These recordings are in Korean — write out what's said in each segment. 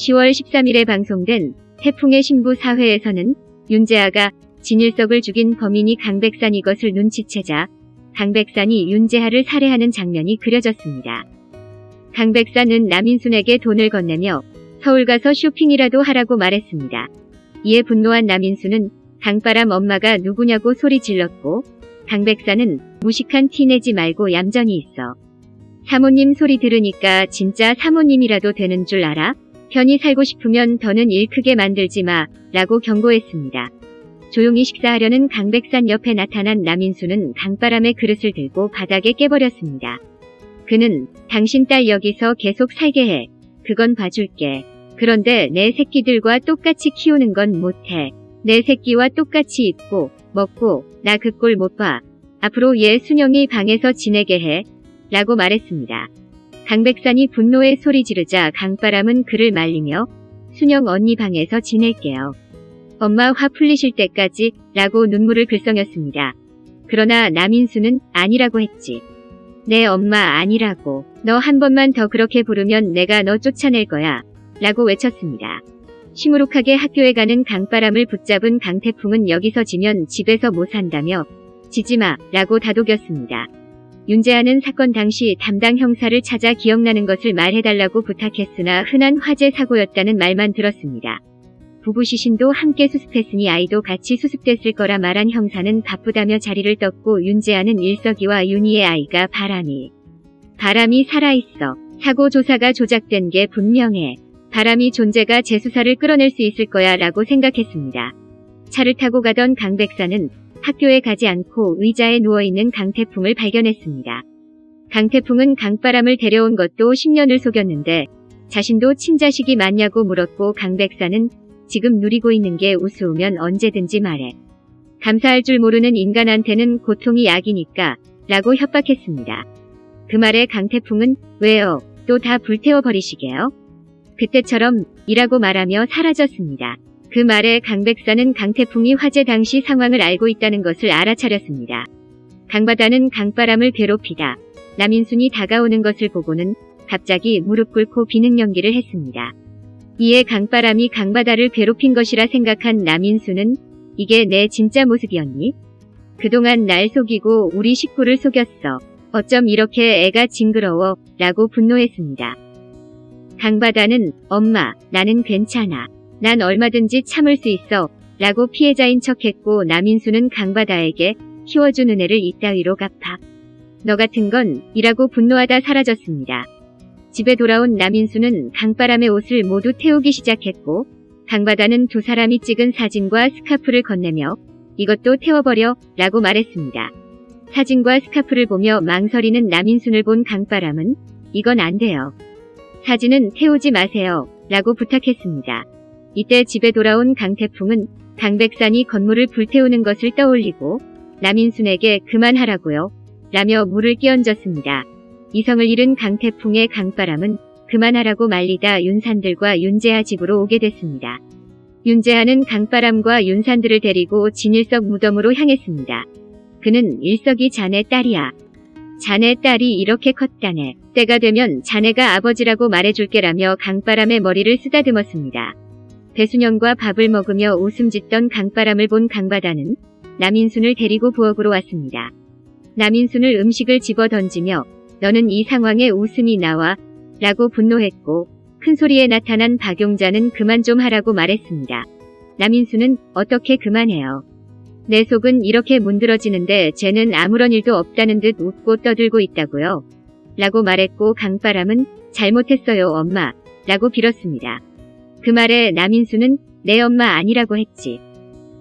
10월 13일에 방송된 태풍의 신부 사회에서는 윤재하가 진일석을 죽인 범인이 강백산 이것을 눈치채자 강백산이 윤재하를 살해하는 장면이 그려졌습니다. 강백산은 남인순에게 돈을 건네며 서울 가서 쇼핑이라도 하라고 말했습니다. 이에 분노한 남인순은 강바람 엄마가 누구냐고 소리 질렀고 강백산은 무식한 티 내지 말고 얌전히 있어. 사모님 소리 들으니까 진짜 사모님이라도 되는 줄 알아? 편히 살고 싶으면 더는 일 크게 만들지 마 라고 경고했습니다. 조용히 식사하려는 강백산 옆에 나타난 남인수는 강바람의 그릇을 들고 바닥에 깨버렸습니다. 그는 당신 딸 여기서 계속 살게 해. 그건 봐줄게. 그런데 내 새끼들과 똑같이 키우는 건 못해. 내 새끼와 똑같이 입고 먹고 나 그 꼴 못 봐. 앞으로 얘 순영이 방에서 지내게 해. 라고 말했습니다. 강백산이 분노에 소리 지르자 강바람은 그를 말리며 순영 언니 방에서 지낼게요. 엄마 화 풀리실 때까지 라고 눈물을 글썽였습니다. 그러나 남인수는 아니라고 했지. 내 엄마 아니라고. 너 한 번만 더 그렇게 부르면 내가 너 쫓아낼 거야. 라고 외쳤습니다. 시무룩하게 학교에 가는 강바람을 붙잡은 강태풍은 여기서 지면 집에서 못 산다며 지지마 라고 다독였습니다. 윤재하는 사건 당시 담당 형사를 찾아 기억나는 것을 말해달라고 부탁했으나 흔한 화재 사고였다는 말만 들었습니다. 부부 시신도 함께 수습했으니 아이도 같이 수습됐을 거라 말한 형사는 바쁘다며 자리를 떴고 윤재하는 일석이와 윤희의 아이가 바람이 바람이 살아있어. 사고 조사가 조작된 게 분명해. 바람이 존재가 재수사를 끌어낼 수 있을 거야 라고 생각했습니다. 차를 타고 가던 강 백사는 학교에 가지 않고 의자에 누워있는 강태풍을 발견했습니다. 강태풍은 강바람을 데려온 것도 10년을 속였는데 자신도 친자식이 맞냐고 물었고 강 백사는 지금 누리고 있는 게 우스우면 언제든지 말해. 감사할 줄 모르는 인간한테는 고통이 약이니까 라고 협박했습니다. 그 말에 강태풍은 왜요? 또 다 불태워버리시게요? 그때처럼 이라고 말하며 사라졌습니다. 그 말에 강 백사는 강태풍이 화재 당시 상황을 알고 있다는 것을 알아차렸습니다. 강바다는 강바람을 괴롭히다. 남인순이 다가오는 것을 보고는 갑자기 무릎 꿇고 비능 연기를 했습니다. 이에 강바람이 강바다를 괴롭힌 것이라 생각한 남인수는 이게 내 진짜 모습이었니? 그동안 날 속이고 우리 식구를 속였어. 어쩜 이렇게 애가 징그러워 라고 분노했습니다. 강바다는 엄마 나는 괜찮아. 난 얼마든지 참을 수 있어 라고 피해자인 척했고 남인수는 강바다에게 키워준 은혜를 이따위로 갚아. 너 같은 건 이라고 분노하다 사라졌습니다. 집에 돌아온 남인수는 강바람의 옷을 모두 태우기 시작했고 강바다는 두 사람이 찍은 사진과 스카프를 건네며 이것도 태워버려 라고 말했습니다. 사진과 스카프를 보며 망설이는 남인순을 본 강바람은 이건 안 돼요. 사진은 태우지 마세요 라고 부탁했습니다. 이때 집에 돌아온 강태풍은 강백산이 건물을 불태우는 것을 떠올리고 남인순에게 그만하라고요 라며 물을 끼얹었습니다. 이성을 잃은 강태풍의 강바람은 그만하라고 말리다 윤산들과 윤재하 집으로 오게 됐습니다. 윤재하는 강바람과 윤산들을 데리고 진일석 무덤으로 향했습니다. 그는 일석이 자네 딸이야. 자네 딸이 이렇게 컸다네. 때가 되면 자네가 아버지라고 말해줄게라며 강바람의 머리를 쓰다듬었습니다. 배순영과 밥을 먹으며 웃음 짓던 강바람을 본 강바다는 남인순을 데리고 부엌으로 왔습니다. 남인순을 음식을 집어 던지며 너는 이 상황에 웃음이 나와 라고 분노했고 큰 소리에 나타난 박용자는 그만 좀 하라고 말했습니다. 남인수는 어떻게 그만해요. 내 속은 이렇게 문드러지는데 쟤는 아무런 일도 없다는 듯 웃고 떠들고 있다고요. 라고 말했고 강바람은 잘못했어요 엄마 라고 빌었습니다. 그 말에 남인수는 내 엄마 아니라고 했지.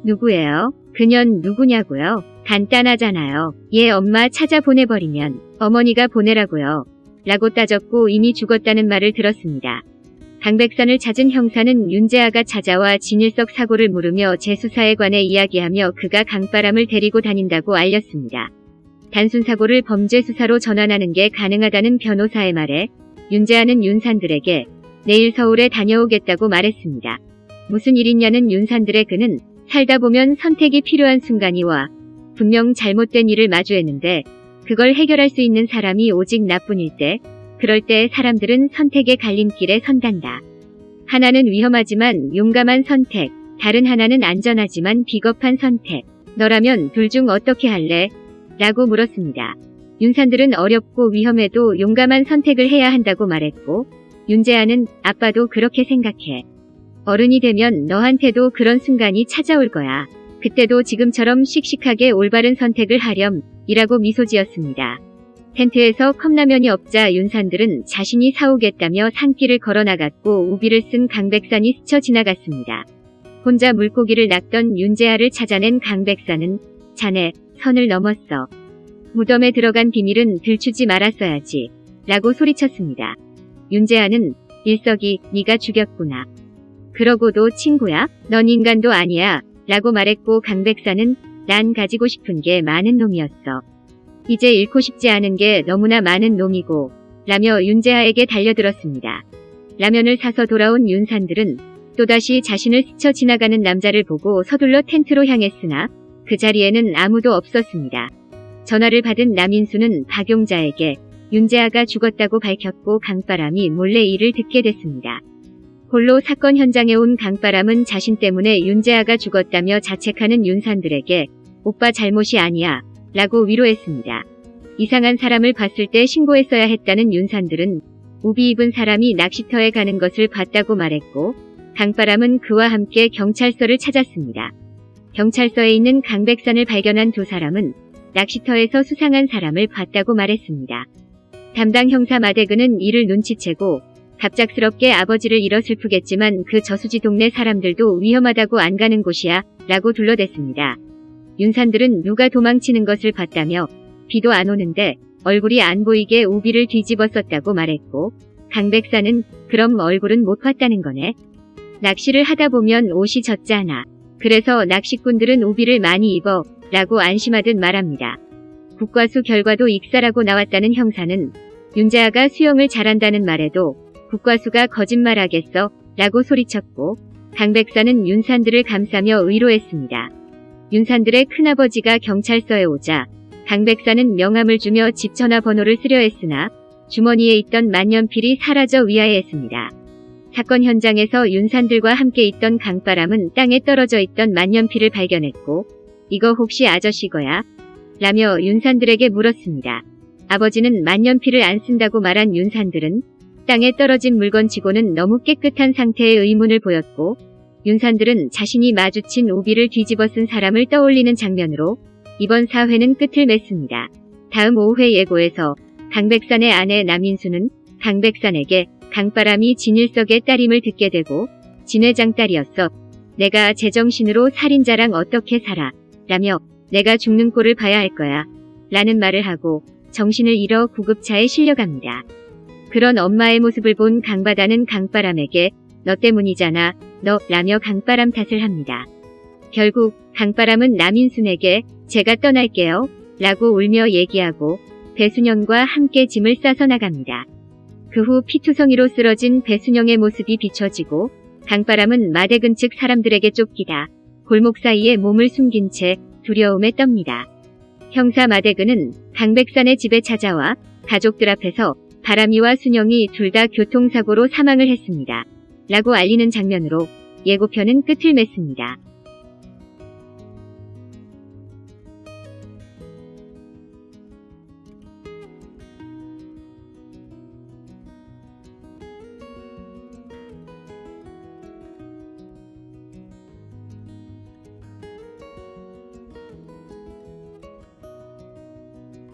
누구예요? 그년 누구냐고요? 간단하잖아요. 얘 엄마 찾아 보내버리면 어머니가 보내라고요. 라고 따졌고 이미 죽었다는 말을 들었습니다. 강백산을 찾은 형사는 윤재아가 찾아와 진일석 사고를 물으며 재수사에 관해 이야기하며 그가 강바람을 데리고 다닌다고 알렸습니다. 단순 사고를 범죄 수사로 전환하는 게 가능하다는 변호사의 말에 윤재아는 윤산들에게 내일 서울에 다녀오겠다고 말했습니다. 무슨 일이냐는 윤산들의 그는 살다 보면 선택이 필요한 순간이 와 분명 잘못된 일을 마주했는데 그걸 해결할 수 있는 사람이 오직 나뿐일 때 그럴 때 사람들은 선택의 갈림길에 선단다. 하나는 위험하지만 용감한 선택, 다른 하나는 안전하지만 비겁한 선택. 너라면 둘 중 어떻게 할래? 라고 물었습니다. 윤산들은 어렵고 위험해도 용감한 선택을 해야 한다고 말했고, 윤재아는 아빠도 그렇게 생각해. 어른이 되면 너한테도 그런 순간이 찾아올 거야. 그때도 지금처럼 씩씩하게 올바른 선택을 하렴, 이라고 미소 지었습니다. 텐트에서 컵라면이 없자 윤산들은 자신이 사오겠다며 산길을 걸어나갔고 우비를 쓴 강백산이 스쳐 지나갔습니다. 혼자 물고기를 낚던 윤재아를 찾아낸 강백산은 자네 선을 넘었어. 무덤에 들어간 비밀은 들추지 말았어야지. 라고 소리쳤습니다. 윤재아는 일석이 네가 죽였구나. 그러고도 친구야? 넌 인간도 아니야. 라고 말했고 강백산은 난 가지고 싶은 게 많은 놈이었어. 이제 잃고 싶지 않은 게 너무나 많은 놈이고 라며 윤재아에게 달려들었습니다. 라면을 사서 돌아온 윤산들은 또다시 자신을 스쳐 지나가는 남자를 보고 서둘러 텐트로 향했으나 그 자리에는 아무도 없었습니다. 전화를 받은 남인수는 박용자에게 윤재아가 죽었다고 밝혔고 강바람이 몰래 이를 듣게 됐습니다. 홀로 사건 현장에 온 강바람은 자신 때문에 윤재아가 죽었다며 자책하는 윤산들에게 오빠 잘못이 아니야 라고 위로했습니다. 이상한 사람을 봤을 때 신고했어야 했다는 윤산들은 우비 입은 사람이 낚시터에 가는 것을 봤다고 말했고 강바람은 그와 함께 경찰서를 찾았습니다. 경찰서에 있는 강백산을 발견한 두 사람은 낚시터에서 수상한 사람을 봤다고 말했습니다. 담당 형사 마대근은 이를 눈치채고 갑작스럽게 아버지를 잃어 슬프겠지만 그 저수지 동네 사람들도 위험하다고 안 가는 곳이야 라고 둘러댔습니다. 윤산들은 누가 도망치는 것을 봤다며 비도 안 오는데 얼굴이 안 보이게 우비를 뒤집었었다고 말했고 강백사는 그럼 얼굴은 못 봤다는 거네. 낚시를 하다 보면 옷이 젖잖아. 그래서 낚시꾼들은 우비를 많이 입어 라고 안심하듯 말합니다. 국과수 결과도 익사라고 나왔다는 형사는 윤재아가 수영을 잘한다는 말에도 국과수가 거짓말하겠어 라고 소리쳤고 강 백사는 윤산들을 감싸며 의로했습니다. 윤산들의 큰아버지가 경찰서에 오자 강 백사는 명함을 주며 집 전화번호를 쓰려 했으나 주머니에 있던 만년필이 사라져 위하였습니다. 사건 현장에서 윤산들과 함께 있던 강바람은 땅에 떨어져 있던 만년필을 발견했고 이거 혹시 아저씨 거야? 라며 윤산들에게 물었습니다. 아버지는 만년필을 안 쓴다고 말한 윤산들은 땅에 떨어진 물건치고는 너무 깨끗한 상태의 의문을 보였고 윤산들은 자신이 마주친 오비를 뒤집어 쓴 사람을 떠올리는 장면으로 이번 사회는 끝을 맺습니다. 다음 5회 예고에서 강백산의 아내 남인수는 강백산에게 강바람이 진일석의 딸임을 듣게 되고 진회장 딸이었어. 내가 제정신으로 살인자랑 어떻게 살아. 라며 내가 죽는 꼴을 봐야 할 거야. 라는 말을 하고 정신을 잃어 구급차에 실려갑니다. 그런 엄마의 모습을 본 강바다는 강바람에게 너 때문이잖아. 너 라며 강바람 탓을 합니다. 결국 강바람은 남인순에게 제가 떠날게요. 라고 울며 얘기하고 배순영과 함께 짐을 싸서 나갑니다. 그 후 피투성이로 쓰러진 배순영의 모습이 비춰지고 강바람은 마대근 측 사람들에게 쫓기다 골목 사이에 몸을 숨긴 채 두려움에 떱니다. 형사 마대근은 강백산의 집에 찾아와 가족들 앞에서 바람이와 순영이 둘 다 교통사고로 사망을 했습니다. 라고 알리는 장면으로 예고편은 끝을 맺습니다.